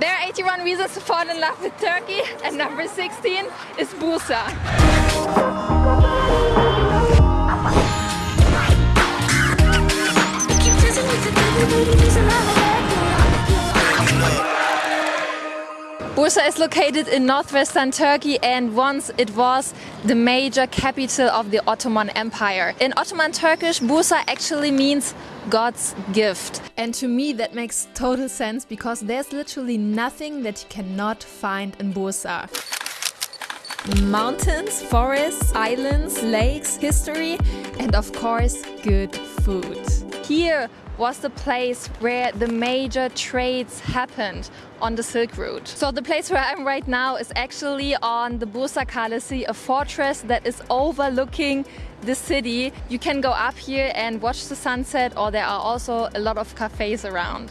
There are 81 reasons to fall in love with Turkey and number 16 is Bursa. Bursa is located in northwestern Turkey and once it was the major capital of the Ottoman Empire. In Ottoman Turkish, Bursa actually means God's gift. And to me that makes total sense because there's literally nothing that you cannot find in Bursa. Mountains, forests, islands, lakes, history and of course good food. Here was the place where the major trades happened on the Silk Route. So the place where I'm right now is actually on the Bursa Kalesi, a fortress that is overlooking the city. You can go up here and watch the sunset or there are also a lot of cafes around.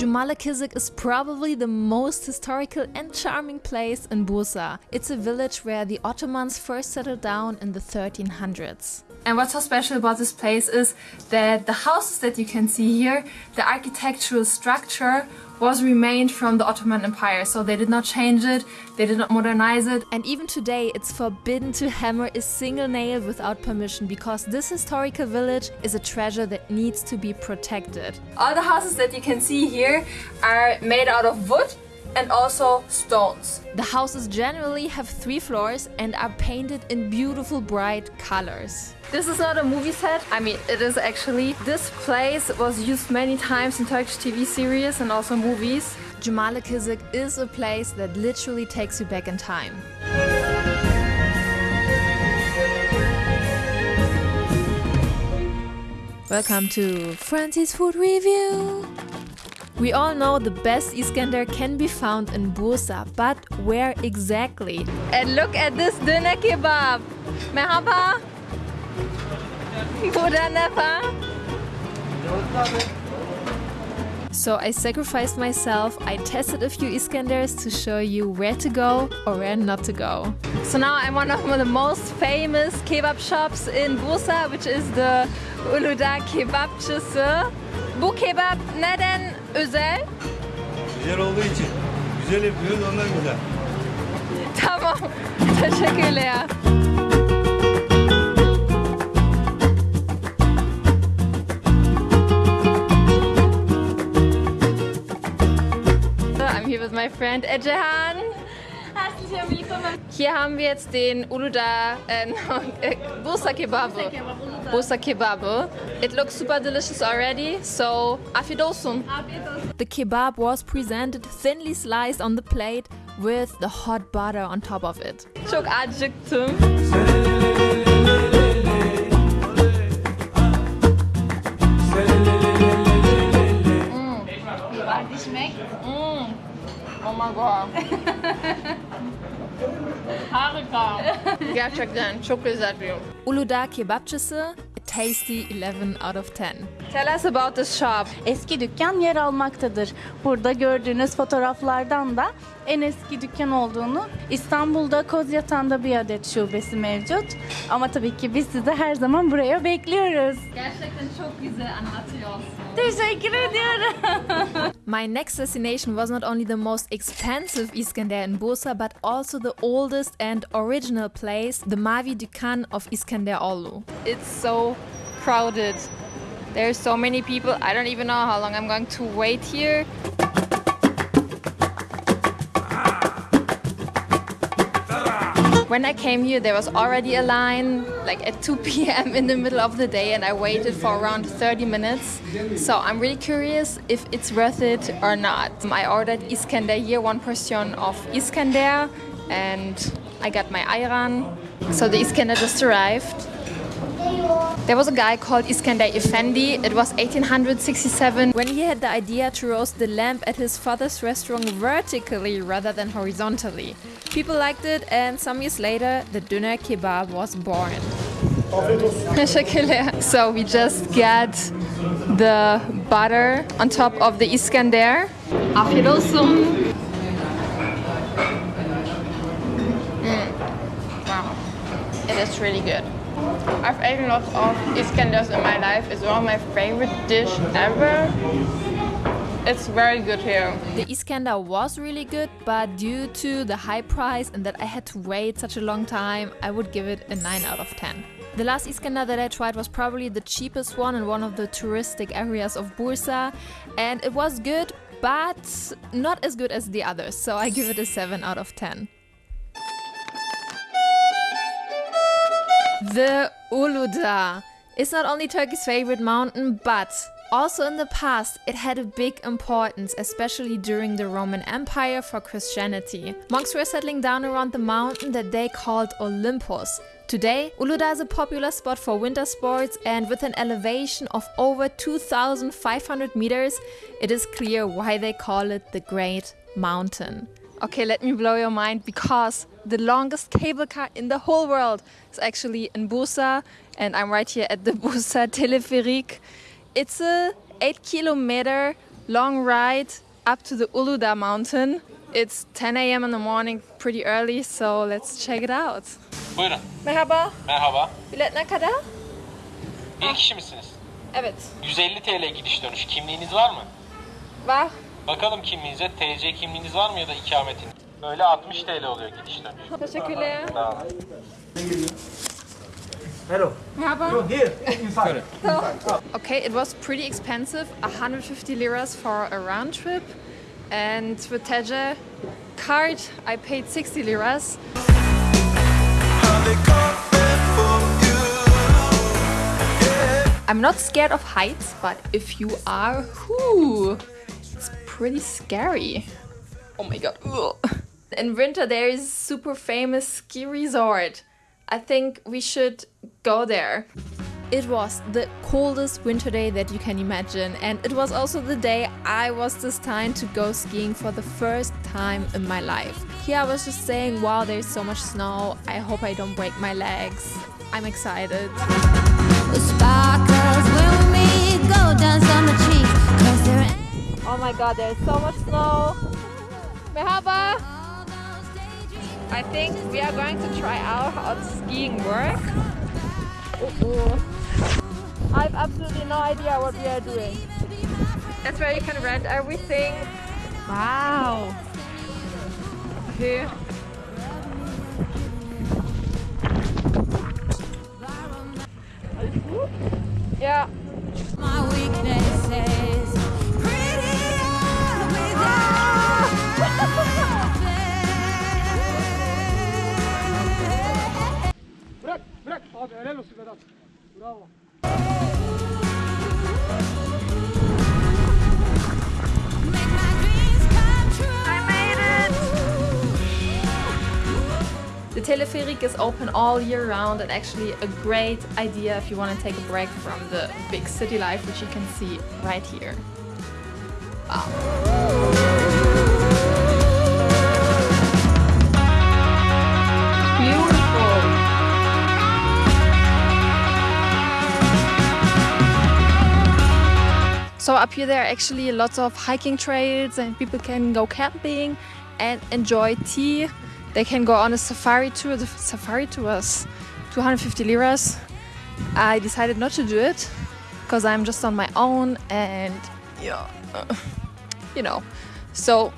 Cumalikizik is probably the most historical and charming place in Bursa. It's a village where the Ottomans first settled down in the 1300s. And what's so special about this place is that the houses that you can see here, the architectural structure was remained from the Ottoman Empire. So they did not change it, they did not modernize it. And even today it's forbidden to hammer a single nail without permission because this historical village is a treasure that needs to be protected. All the houses that you can see here are made out of wood and also stones. The houses generally have three floors and are painted in beautiful bright colors. This is not a movie set, I mean it is actually. This place was used many times in Turkish TV series and also movies. Cumalikizik is a place that literally takes you back in time. Welcome to Francie's Food Review! We all know the best Iskender can be found in Bursa, but where exactly? And look at this döner kebab. Merhaba. Nefa. So I sacrificed myself, I tested a few Iskanders to show you where to go or where not to go. So now I'm one of the most famous kebab shops in Bursa, which is the Uludağ Kebapçısı. Bu kebap neden özel? Güzel olduğu için. Güzel yapıyoruz ondan güzel. Tamam. Teşekkürler. I'm here with my friend Ejehan. Herzlich willkommen. Hier haben wir jetzt den Uluda äh, Bursa Kebab. Bursa Kebab. It looks super delicious already, so afiyet olsun. The kebab was presented thinly sliced on the plate with the hot butter on top of it. Çok acıktım. Wie schmeckt? Mm. Oh my god. Harika. Gerçekten çok lezzetli. Uludağ Kebapçısı, a tasty 11 out of 10. Tell us about this shop. Eski dükkan yer almaktadır. Burada gördüğünüz fotoğraflardan da en eski dükkan olduğunu İstanbul'da Kozyatağ'da bir adet şubesi mevcut. Ama tabii ki biz sizi her zaman buraya bekliyoruz. Gerçekten çok güzel anlatıyorsun. Teşekkür ediyorum. My next destination was not only the most expensive Iskender in Bursa but also the oldest and original place, the Mavi Dükkan of Iskenderoğlu. It's so crowded. There's so many people. I don't even know how long I'm going to wait here. When I came here, there was already a line, like at 2 p.m. in the middle of the day, and I waited for around 30 minutes. So I'm really curious if it's worth it or not. I ordered Iskender here, one portion of Iskender, and I got my ayran. So the Iskender just arrived. There was a guy called Iskender Efendi. It was 1867 when he had the idea to roast the lamb at his father's restaurant vertically rather than horizontally. People liked it and some years later the döner kebab was born. so we just get the butter on top of the Iskender. Afiyet olsun. Mm. Wow, it is really good. I've eaten lots of Iskanders in my life. It's one of my favorite dish ever. It's very good here. The Iskender was really good, but due to the high price and that I had to wait such a long time, I would give it a 9 out of 10. The last Iskender that I tried was probably the cheapest one in one of the touristic areas of Bursa and it was good, but not as good as the others, so I give it a 7 out of 10. The Uludağ is not only Turkey's favorite mountain, but also in the past, it had a big importance, especially during the Roman Empire for Christianity. Monks were settling down around the mountain that they called Olympus. Today, Uludağ is a popular spot for winter sports and with an elevation of over 2,500 meters, it is clear why they call it the Great Mountain. Okay, let me blow your mind because the longest cable car in the whole world is actually in Bursa and I'm right here at the Bursa Teleferik. It's a 8 kilometer long ride up to the Uludağ mountain. It's 10 a.m. in the morning, pretty early, so let's check it out. Buyurun. Merhaba, Merhaba. bilet ne kadar? Bir kişi misiniz? Evet, 150 TL gidiş dönüş. Kimliğiniz var mı? var. Bakalım kimliğinize. TC kimliğiniz var mı ya da ikametiniz? Böyle 60 TL oluyor gidiş dönüş. Teşekkürler. Sağ. Hello. Merhaba. Here, inside. Okay, it was pretty expensive, 150 liras for a round trip. And with TC card, I paid 60 liras. I'm not scared of heights, but if you are, whoo, it's pretty scary. Oh my god. ugh. In winter, there is super famous ski resort. I think we should go there. It was the coldest winter day that you can imagine, and it was also the day I was destined to go skiing for the first time in my life. Here I was just saying, wow, there's so much snow. I hope I don't break my legs. I'm excited. Oh my god, there's so much snow. Merhaba. I think we are going to try out how skiing work. Uh-oh. I have absolutely no idea what we are doing. That's where you can rent everything. Wow. Okay. Yeah. My weakness it. The Teleferik is open all year round and actually a great idea if you want to take a break from the big city life, which you can see right here. Wow. So up here there are actually lots of hiking trails and people can go camping and enjoy tea. They can go on a safari tour. The safari tour was 250 liras. I decided not to do it because I'm just on my own and yeah, you know. So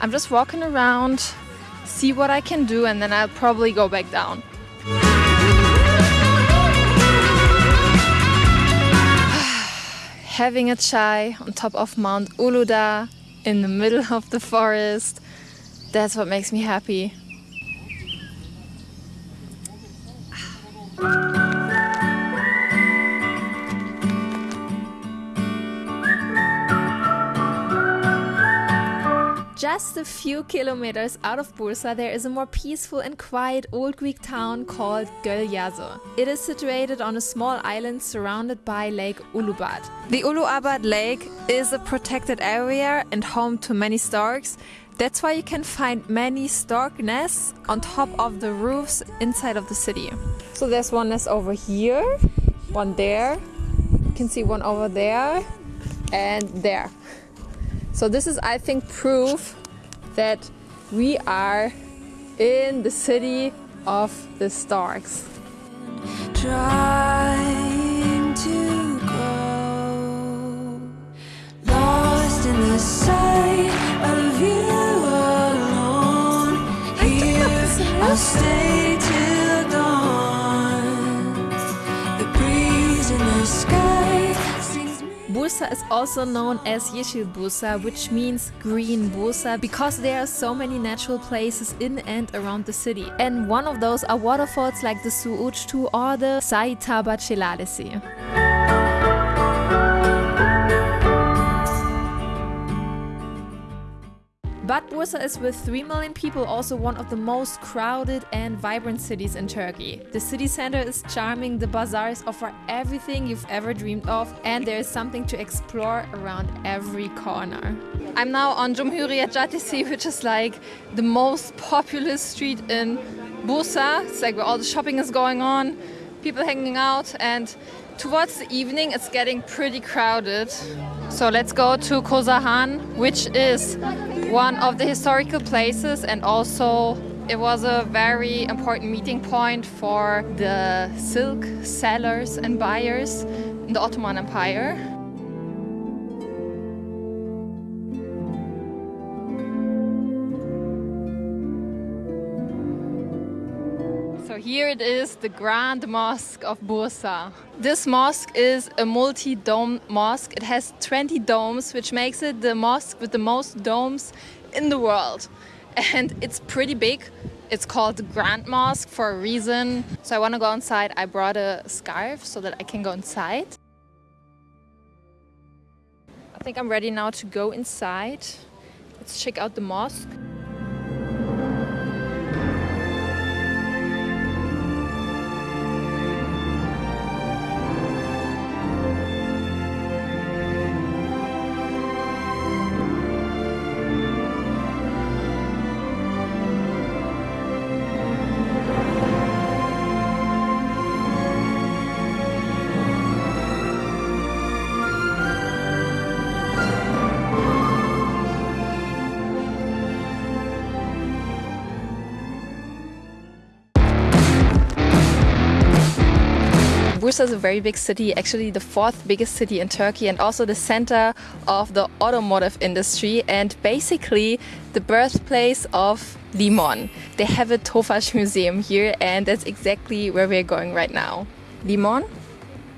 I'm just walking around, see what I can do, and then I'll probably go back down. Having a chai on top of Mount Uludağ in the middle of the forest. That's what makes me happy. Just a few kilometers out of Bursa, there is a more peaceful and quiet old Greek town called Gölyazı. It is situated on a small island surrounded by Lake Uluabat. The Uluabat Lake is a protected area and home to many storks. That's why you can find many stork nests on top of the roofs inside of the city. So there's one nest over here, one there, you can see one over there, and there. So this is, I think, proof that we are in the city of the Starks. Trying to lost in the sight of you alone. Here I'll stay. Bursa is also known as Yeşil Bursa, which means green Bursa, because there are so many natural places in and around the city. And one of those are waterfalls like the Suuçtu or the Saitabat Şelalesi. But Bursa is with 3 million people also one of the most crowded and vibrant cities in Turkey. The city center is charming, the bazaars offer everything you've ever dreamed of, and there is something to explore around every corner. I'm now on Cumhuriyet Caddesi, which is like the most populous street in Bursa. It's like where all the shopping is going on, people hanging out, and towards the evening it's getting pretty crowded. So let's go to Kozahan, which is one of the historical places and also it was a very important meeting point for the silk sellers and buyers in the Ottoman Empire. Here it is, the Grand Mosque of Bursa. This mosque is a multi-dome mosque. It has 20 domes, which makes it the mosque with the most domes in the world. And it's pretty big. It's called the Grand Mosque for a reason. So I want to go inside. I brought a scarf so that I can go inside. I think I'm ready now to go inside. Let's check out the mosque. Bursa is a very big city, actually the fourth biggest city in Turkey and also the center of the automotive industry and basically the birthplace of Limon. They have a Tofaş museum here and that's exactly where we're going right now. Limon?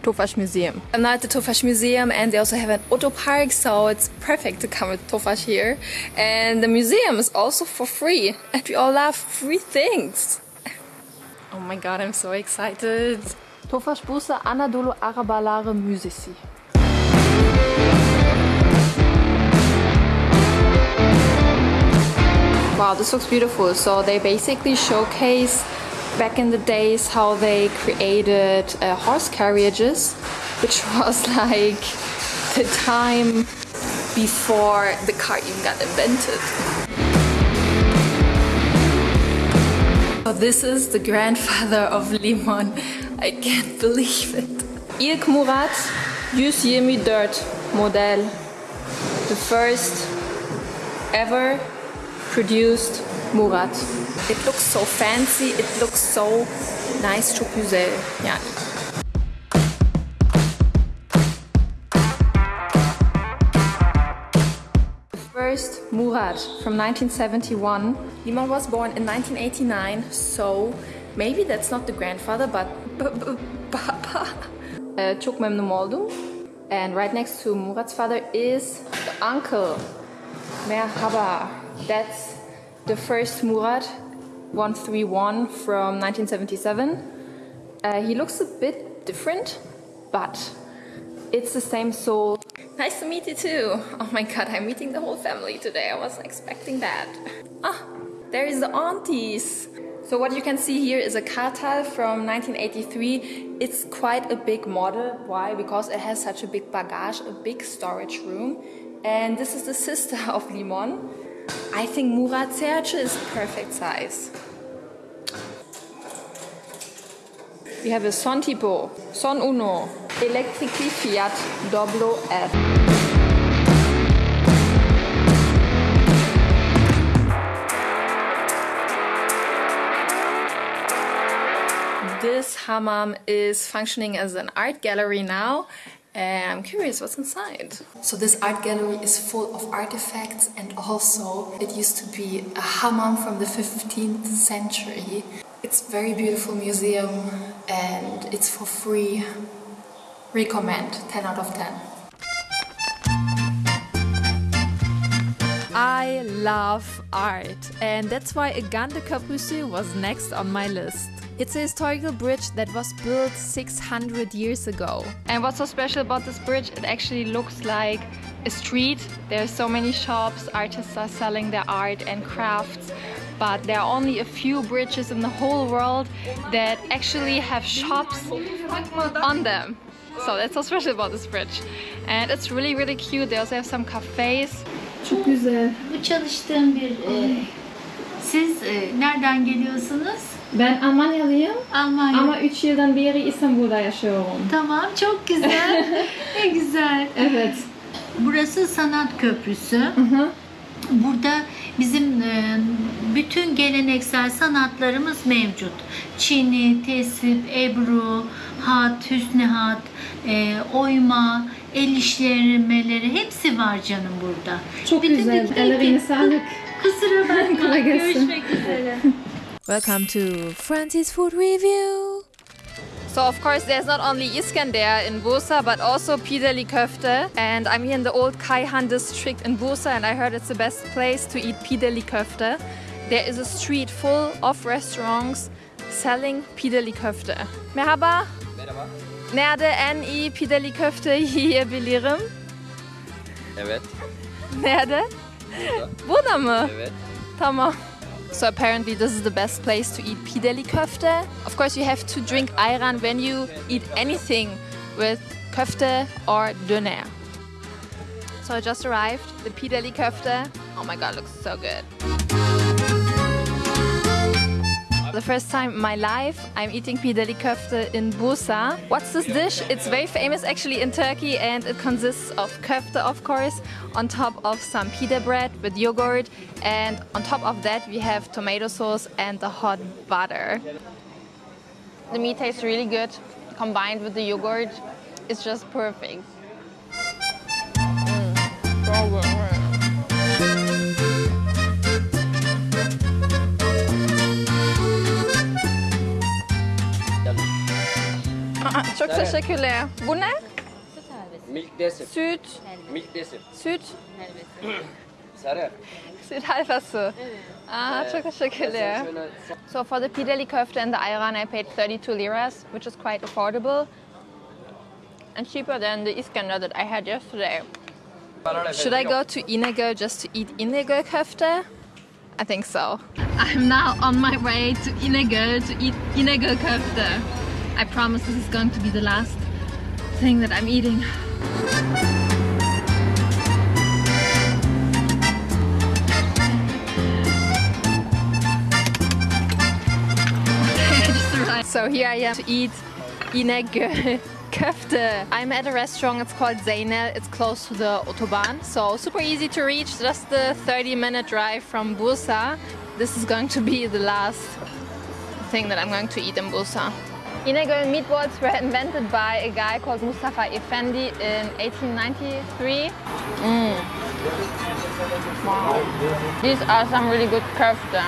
Tofaş Museum. I'm now at the Tofaş Museum and they also have an auto park so it's perfect to come with Tofaş here. And the museum is also for free and we all love free things. Oh my god, I'm so excited. Anadolu. Wow, this looks beautiful. So they basically showcase back in the days how they created uh, horse carriages, which was like the time before the car even got invented. So this is the grandfather of Limon. I can't believe it. İlk Murat 124 model. The first ever produced Murat. It looks so fancy, it looks so nice güzel yani. The first Murat from 1971. Limon was born in 1989, so maybe that's not the grandfather, but Papa. Uh, çok memnun oldum. And right next to Murat's father is the uncle. Merhaba. That's the first Murat 131 from 1977. Uh, he looks a bit different, but it's the same soul. Nice to meet you too. Oh my god, I'm meeting the whole family today. I wasn't expecting that. Ah, there is the aunties. So what you can see here is a Kartal from 1983. It's quite a big model. Why? Because it has such a big bagage, a big storage room. And this is the sister of Limon. I think Murat Serçe is perfect size. We have a Son Tipo, Son Uno, Electrici Fiat Doblo F. hammam is functioning as an art gallery now. And I'm curious what's inside. So this art gallery is full of artifacts and also it used to be a hammam from the 15th century. It's very beautiful museum and it's for free. Recommend 10 out of 10. I love art and that's why Irgandı Köprüsü was next on my list. It's a historical bridge that was built 600 years ago. And what's so special about this bridge, it actually looks like a street. There are so many shops, artists are selling their art and crafts, but there are only a few bridges in the whole world that actually have shops on them. So that's so special about this bridge. And it's really really cute. They also have some cafes. Çok güzel. Bu çalıştığım bir... e, siz e, nereden geliyorsunuz? Ben Almanyalıyım Almanya. ama 3 yıldan beri İstanbul'da yaşıyorum. Tamam, çok güzel. ne güzel. Evet. Burası Sanat Köprüsü. Burada bizim e, bütün geleneksel sanatlarımız mevcut. Çini, tesip, ebru, hat, hüsnü hat, e, oyma, el işlemeleri hepsi var canım burada. Çok Bütün güzel. Ellerine sağlık. Kusura bakma. Görüşmek üzere. Welcome to Francie's Food Review. So of course there's not only Iskender in Bursa but also Pideli Köfte and I'm here in the old Kayhan district in Bursa and I heard it's the best place to eat Pideli Köfte. There is a street full of restaurants selling Pideli Köfte. Merhaba. Merhaba. Nerede en iyi Pideli Köfte yiyebilirim? Evet. Nerede? Burada. Burada mı? Evet. Tamam. So apparently this is the best place to eat pideli köfte. Of course you have to drink ayran when you eat anything with köfte or döner. So I just arrived, the pideli köfte. Oh my god, looks so good. The first time in my life I'm eating pideli köfte in Bursa. What's this dish? It's very famous actually in Turkey and it consists of köfte of course on top of some pita bread with yogurt and on top of that we have tomato sauce and the hot butter. The meat tastes really good combined with the yogurt. It's just perfect. Çok teşekkürler. Bu ne? Milk desert. Süt. Milk desert. Süt. Sarı. Süt helvası. Aa, çok teşekkürler. So for the pideli köfte and the ayran, I paid 32 liras, which is quite affordable and cheaper than the Iskandar that I had yesterday. Should I go to İnegöl just to eat İnegöl köfte? I think so. I'm now on my way to İnegöl to eat İnegöl köfte. I promise this is going to be the last thing that I'm eating. So here I am to eat İnegöl köfte. I'm at a restaurant, it's called Zeynel. It's close to the Autobahn, so super easy to reach, just the 30 minute drive from Bursa. This is going to be the last thing that I'm going to eat in Bursa. İnegöl meatballs were invented by a guy called Mustafa Efendi in 1893. Mm. Wow. These are some really good köfte.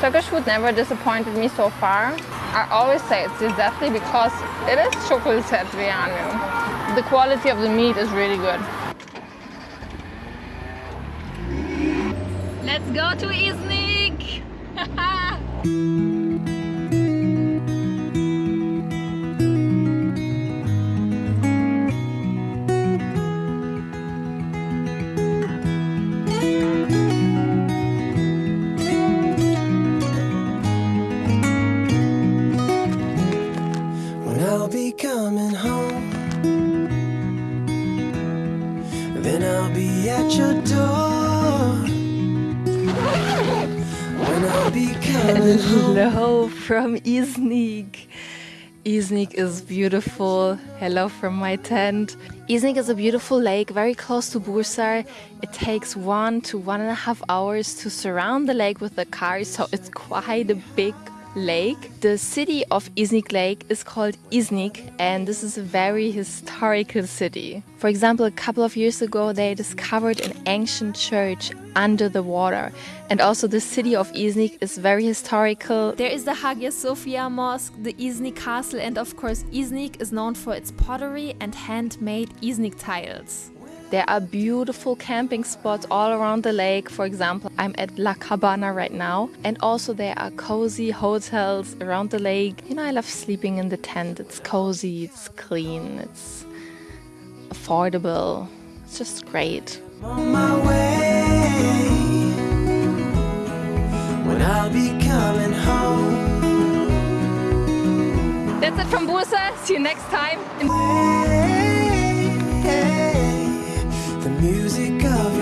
Turkish food never disappointed me so far. I always say it's definitely because it is chocolate yani. The quality of the meat is really good. Let's go to Iznik! Hello from Iznik. Iznik is beautiful. Hello from my tent. Iznik is a beautiful lake very close to Bursa. It takes one to one and a half hours to surround the lake with the car, so it's quite a big lake. The city of Iznik Lake is called Iznik, and this is a very historical city. For example, a couple of years ago, they discovered an ancient church under the water. And also, the city of Iznik is very historical. There is the Hagia Sophia Mosque, the Iznik Castle, and of course, Iznik is known for its pottery and handmade Iznik tiles. There are beautiful camping spots all around the lake. For example, I'm at La Cabana right now. And also there are cozy hotels around the lake. You know, I love sleeping in the tent. It's cozy, it's clean, it's affordable. It's just great. On my way. When I'll be coming home. That's it from Bursa. See you next time. Music of